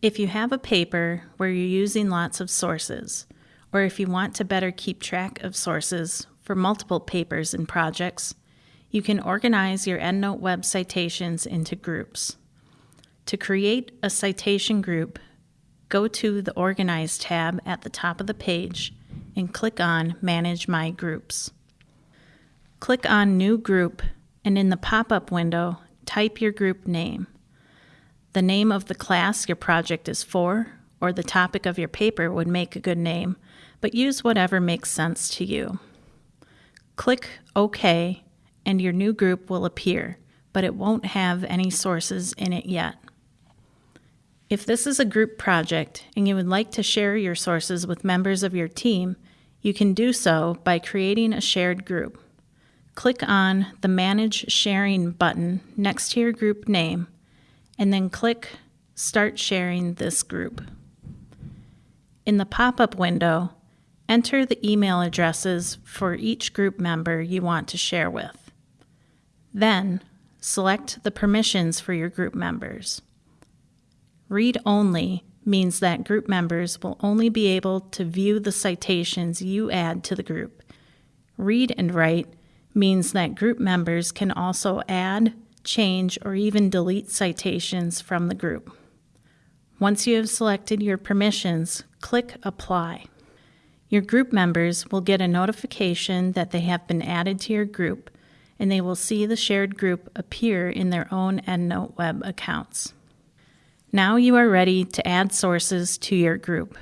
If you have a paper where you're using lots of sources, or if you want to better keep track of sources for multiple papers and projects, you can organize your EndNote Web citations into groups. To create a citation group, go to the Organize tab at the top of the page and click on Manage My Groups. Click on New Group and in the pop-up window, type your group name. The name of the class your project is for or the topic of your paper would make a good name, but use whatever makes sense to you. Click OK and your new group will appear, but it won't have any sources in it yet. If this is a group project and you would like to share your sources with members of your team, you can do so by creating a shared group. Click on the Manage Sharing button next to your group name, and then click Start Sharing this group. In the pop-up window, Enter the email addresses for each group member you want to share with. Then, select the permissions for your group members. Read only means that group members will only be able to view the citations you add to the group. Read and write means that group members can also add, change, or even delete citations from the group. Once you have selected your permissions, click Apply. Your group members will get a notification that they have been added to your group, and they will see the shared group appear in their own EndNote web accounts. Now you are ready to add sources to your group.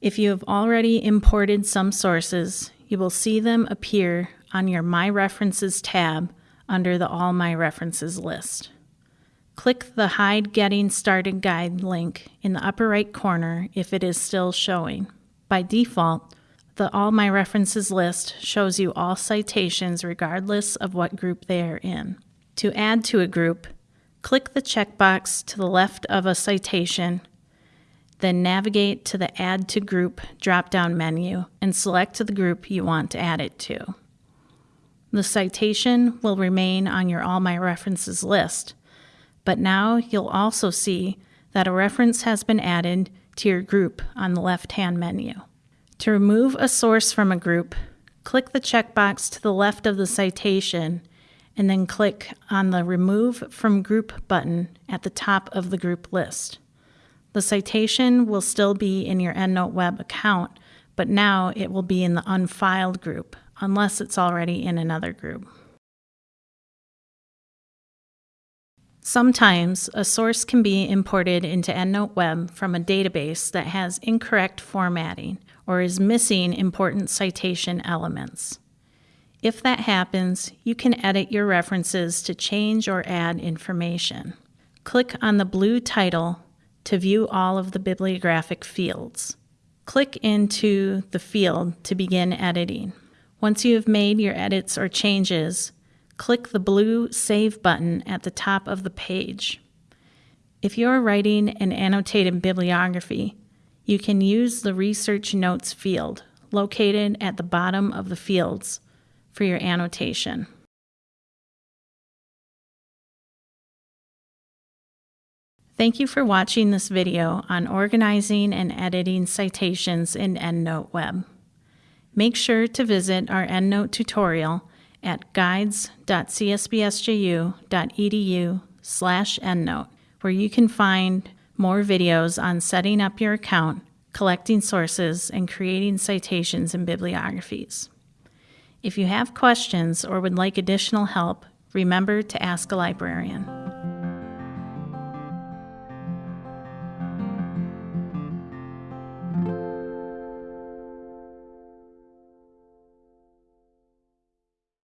If you have already imported some sources, you will see them appear on your My References tab under the All My References list. Click the Hide Getting Started Guide link in the upper right corner if it is still showing. By default, the All My References list shows you all citations regardless of what group they are in. To add to a group, click the checkbox to the left of a citation, then navigate to the Add to Group drop-down menu and select the group you want to add it to. The citation will remain on your All My References list, but now you'll also see that a reference has been added to your group on the left-hand menu. To remove a source from a group, click the checkbox to the left of the citation and then click on the Remove from Group button at the top of the group list. The citation will still be in your EndNote Web account, but now it will be in the unfiled group, unless it's already in another group. Sometimes a source can be imported into EndNote Web from a database that has incorrect formatting or is missing important citation elements. If that happens, you can edit your references to change or add information. Click on the blue title to view all of the bibliographic fields. Click into the field to begin editing. Once you have made your edits or changes, click the blue Save button at the top of the page. If you are writing an annotated bibliography, you can use the Research Notes field located at the bottom of the fields for your annotation. Thank you for watching this video on organizing and editing citations in EndNote Web. Make sure to visit our EndNote tutorial at guides.csbsju.edu slash endnote, where you can find more videos on setting up your account, collecting sources, and creating citations and bibliographies. If you have questions or would like additional help, remember to ask a librarian.